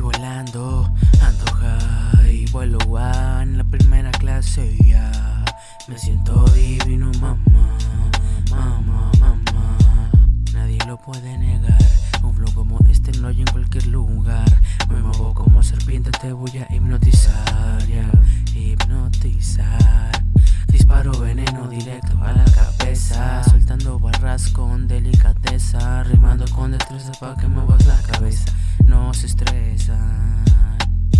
Volando, ando high, vuelo a en la primera clase ya. Me siento divino, mamá, mamá, mamá. Nadie lo puede negar. Un flow como este no hay en cualquier lugar. Me muevo como serpiente, te voy a hipnotizar, yeah. hipnotizar. Disparo veneno directo a la cabeza, soltando barras con delicadeza, rimando con destreza para que muevas la cabeza. No se estresan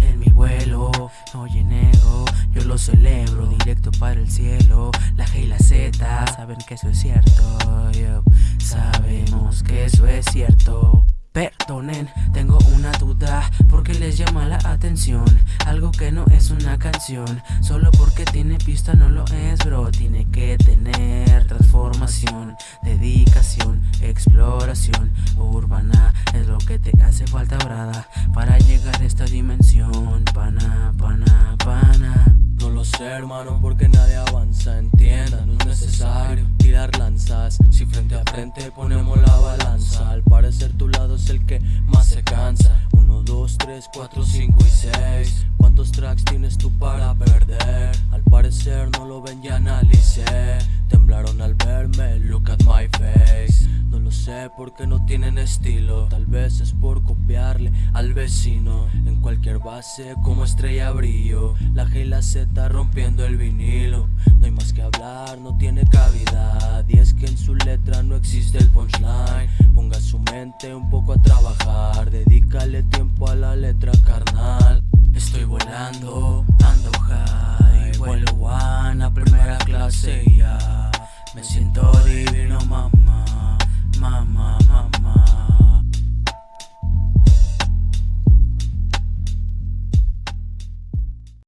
En mi vuelo, oye nego Yo lo celebro directo para el cielo. La G y la Z saben que eso es cierto. Yo. Sabemos que eso es cierto. Perdonen, tengo una duda porque les llama la atención Algo que no es una canción Solo porque tiene pista no lo es bro. Tiene exploración Urbana es lo que te hace falta brada Para llegar a esta dimensión. Pana, pana, pana. No lo sé hermano porque nadie avanza Entienda, no es necesario tirar lanzas. Si frente a frente ponemos la balanza Al parecer tu lado es el que más se cansa. 1, 2, 3, 4, 5 y 6 ¿Cuántos tracks tienes tú para perder? Al parecer no lo ven y analicé sé por qué no tienen estilo. Tal vez es por copiarle al vecino. En cualquier base como estrella brillo. La G y la Z rompiendo el vinilo. No hay más que hablar, no tiene cavidad. Y es que en su letra no existe el punchline. Ponga su mente un poco a trabajar. Dedícale tiempo a la letra carnal. Estoy volando, ando high. Vuelo one a primera clase ya. Me siento divino mamá.